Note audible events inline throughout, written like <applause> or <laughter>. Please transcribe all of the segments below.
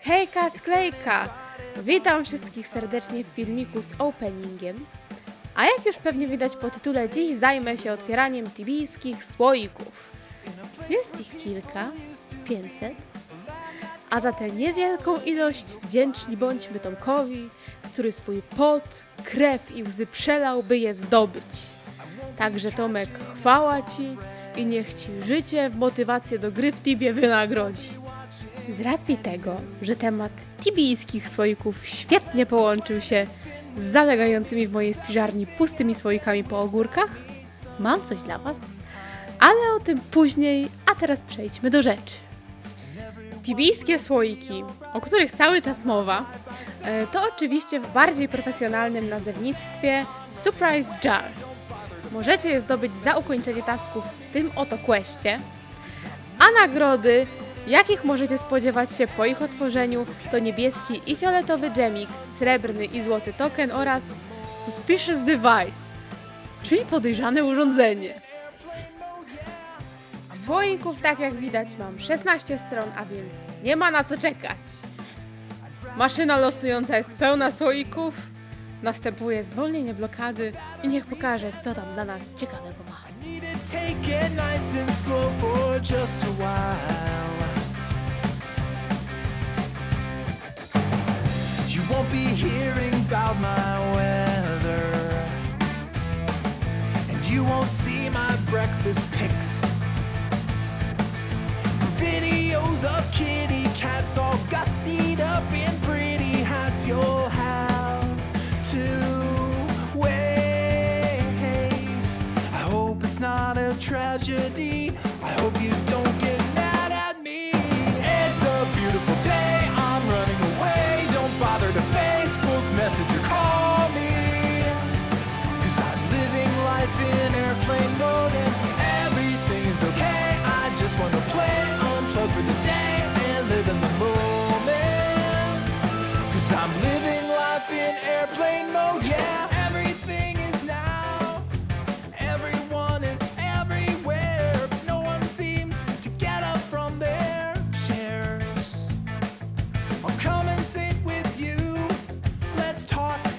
Hejka, sklejka! Witam wszystkich serdecznie w filmiku z openingiem. A jak już pewnie widać po tytule, dziś zajmę się otwieraniem tibijskich słoików. Jest ich kilka, 500. A za tę niewielką ilość wdzięczni bądźmy Tomkowi, który swój pot, krew i łzy przelał, by je zdobyć. Także Tomek, chwała Ci i niech Ci życie w motywację do gry w Tibie wynagrodzi. Z racji tego, że temat tibijskich słoików świetnie połączył się z zalegającymi w mojej spiżarni pustymi słoikami po ogórkach, mam coś dla Was, ale o tym później, a teraz przejdźmy do rzeczy. Tibijskie słoiki, o których cały czas mowa, e, to oczywiście w bardziej profesjonalnym nazewnictwie Surprise Jar. Możecie je zdobyć za ukończenie tasków w tym oto questie, a nagrody, jakich możecie spodziewać się po ich otworzeniu, to niebieski i fioletowy dżemik, srebrny i złoty token oraz Suspicious Device, czyli podejrzane urządzenie. Słoików, tak jak widać, mam 16 stron, a więc nie ma na co czekać. Maszyna losująca jest pełna słoików. Następuje zwolnienie blokady i niech pokaże, co tam dla nas ciekawego ma. You won't be hearing about my weather, and you won't see my breakfast pics.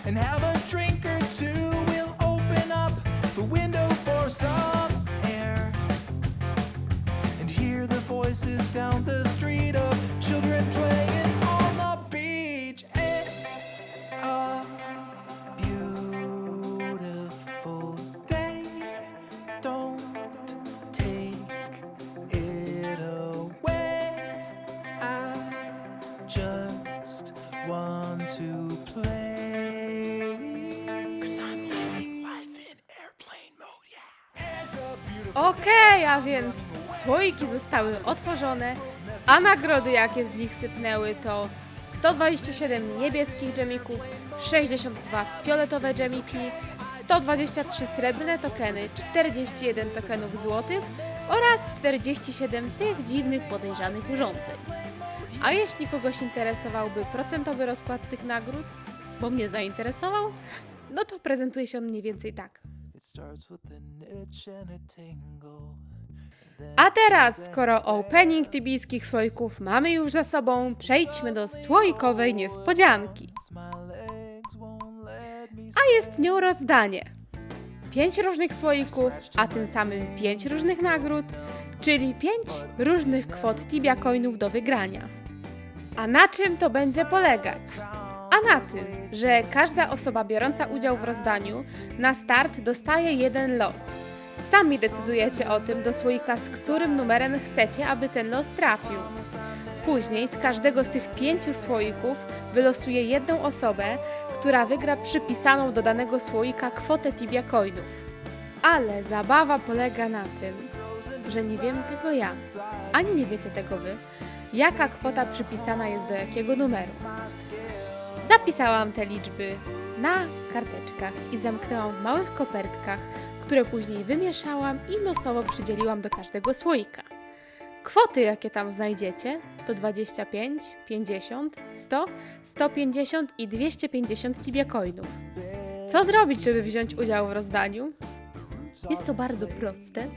And have a drink or two. We'll open up the window for some air and hear the voices down the Okej, a więc słoiki zostały otworzone, a nagrody jakie z nich sypnęły to 127 niebieskich dżemików, 62 fioletowe dżemiki, 123 srebrne tokeny, 41 tokenów złotych oraz 47 tych dziwnych podejrzanych urządzeń. A jeśli kogoś interesowałby procentowy rozkład tych nagród, bo mnie zainteresował, no to prezentuje się on mniej więcej tak. A teraz, skoro opening tybijskich słoików mamy już za sobą, przejdźmy do słoikowej niespodzianki. A jest nią rozdanie. Pięć różnych słoików, a tym samym pięć różnych nagród, czyli pięć różnych kwot tibia coinów do wygrania. A na czym to będzie polegać? Na tym, że każda osoba biorąca udział w rozdaniu na start dostaje jeden los. Sami decydujecie o tym do słoika, z którym numerem chcecie, aby ten los trafił. Później z każdego z tych pięciu słoików wylosuje jedną osobę, która wygra przypisaną do danego słoika kwotę tibia coinów. Ale zabawa polega na tym, że nie wiem tego ja, ani nie wiecie tego wy, jaka kwota przypisana jest do jakiego numeru. Zapisałam te liczby na karteczkach i zamknęłam w małych kopertkach, które później wymieszałam i losowo przydzieliłam do każdego słoika. Kwoty, jakie tam znajdziecie, to 25, 50, 100, 150 i 250 tibia coinów. Co zrobić, żeby wziąć udział w rozdaniu? Jest to bardzo proste.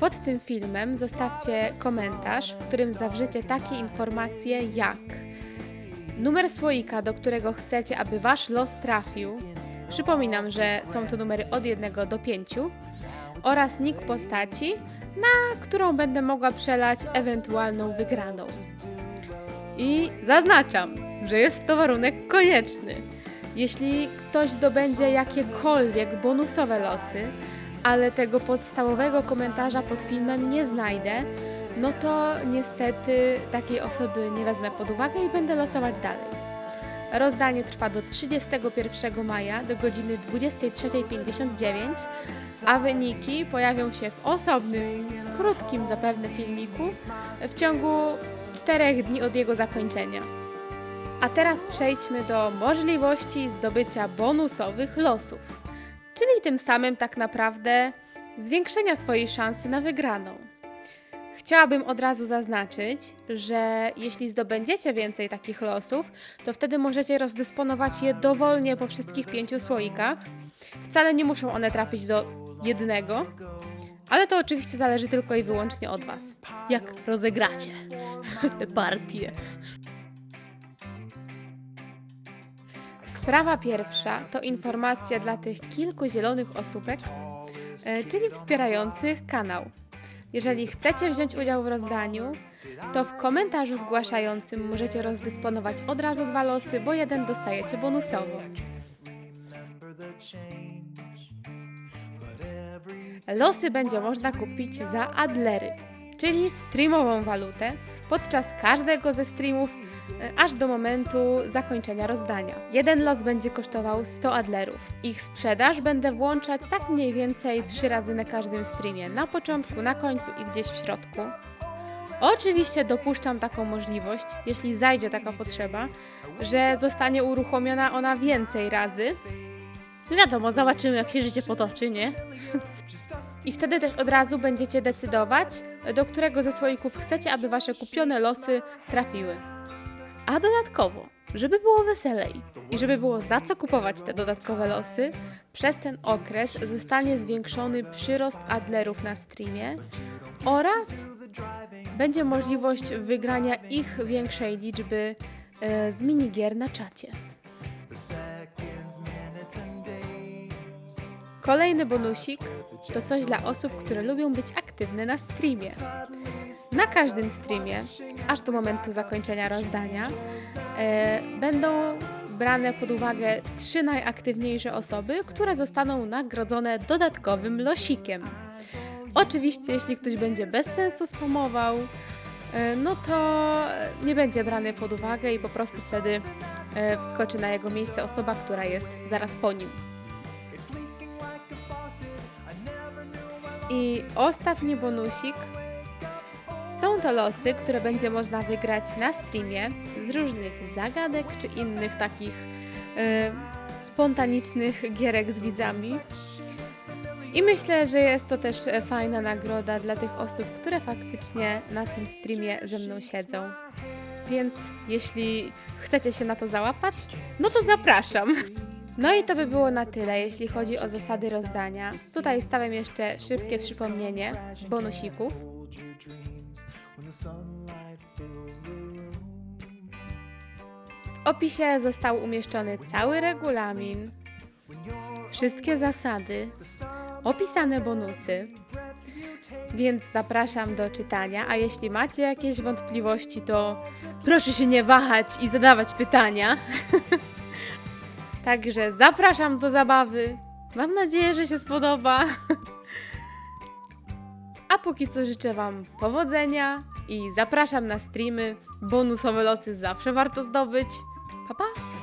pod tym filmem zostawcie komentarz, w którym zawrzecie takie informacje jak numer słoika, do którego chcecie, aby wasz los trafił. Przypominam, że są to numery od 1 do 5 oraz nick postaci, na którą będę mogła przelać ewentualną wygraną. I zaznaczam, że jest to warunek konieczny. Jeśli ktoś zdobędzie jakiekolwiek bonusowe losy, ale tego podstawowego komentarza pod filmem nie znajdę, no to niestety takiej osoby nie wezmę pod uwagę i będę losować dalej. Rozdanie trwa do 31 maja do godziny 23.59, a wyniki pojawią się w osobnym, krótkim zapewne filmiku w ciągu 4 dni od jego zakończenia. A teraz przejdźmy do możliwości zdobycia bonusowych losów, czyli tym samym tak naprawdę zwiększenia swojej szansy na wygraną. Chciałabym od razu zaznaczyć, że jeśli zdobędziecie więcej takich losów, to wtedy możecie rozdysponować je dowolnie po wszystkich pięciu słoikach. Wcale nie muszą one trafić do jednego, ale to oczywiście zależy tylko i wyłącznie od Was. Jak rozegracie <laughs> tę partię. Sprawa pierwsza to informacja dla tych kilku zielonych osóbek, e, czyli wspierających kanał. Jeżeli chcecie wziąć udział w rozdaniu, to w komentarzu zgłaszającym możecie rozdysponować od razu dwa losy, bo jeden dostajecie bonusowo. Losy będzie można kupić za adlery, czyli streamową walutę, podczas każdego ze streamów e, aż do momentu zakończenia rozdania. Jeden los będzie kosztował 100 adlerów. Ich sprzedaż będę włączać tak mniej więcej 3 razy na każdym streamie, na początku, na końcu i gdzieś w środku. Oczywiście dopuszczam taką możliwość, jeśli zajdzie taka potrzeba, że zostanie uruchomiona ona więcej razy. No wiadomo, zobaczymy jak się życie potoczy, nie? <laughs> I wtedy też od razu będziecie decydować, do którego ze słoików chcecie, aby wasze kupione losy trafiły. A dodatkowo, żeby było weselej i żeby było za co kupować te dodatkowe losy, przez ten okres zostanie zwiększony przyrost adlerów na streamie oraz będzie możliwość wygrania ich większej liczby e, z minigier na czacie. Kolejny bonusik to coś dla osób, które lubią być aktywne na streamie. Na każdym streamie, aż do momentu zakończenia rozdania, e, będą brane pod uwagę trzy najaktywniejsze osoby, które zostaną nagrodzone dodatkowym losikiem. Oczywiście, jeśli ktoś będzie bez sensu spamował, e, no to nie będzie brany pod uwagę i po prostu wtedy e, wskoczy na jego miejsce osoba, która jest zaraz po nim. I ostatni bonusik. Są to losy, które będzie można wygrać na streamie z różnych zagadek czy innych takich e, spontanicznych gierek z widzami. I myślę, że jest to też fajna nagroda dla tych osób, które faktycznie na tym streamie ze mną siedzą. Więc jeśli chcecie się na to załapać, no to zapraszam. No i to by było na tyle, jeśli chodzi o zasady rozdania. Tutaj stawiam jeszcze szybkie przypomnienie bonusików. W opisie został umieszczony cały regulamin, wszystkie zasady, opisane bonusy, więc zapraszam do czytania. A jeśli macie jakieś wątpliwości, to proszę się nie wahać i zadawać pytania. <laughs> Także zapraszam do zabawy. Mam nadzieję, że się spodoba. <laughs> A póki co życzę Wam powodzenia i zapraszam na streamy. Bonusowe losy zawsze warto zdobyć. Pa pa!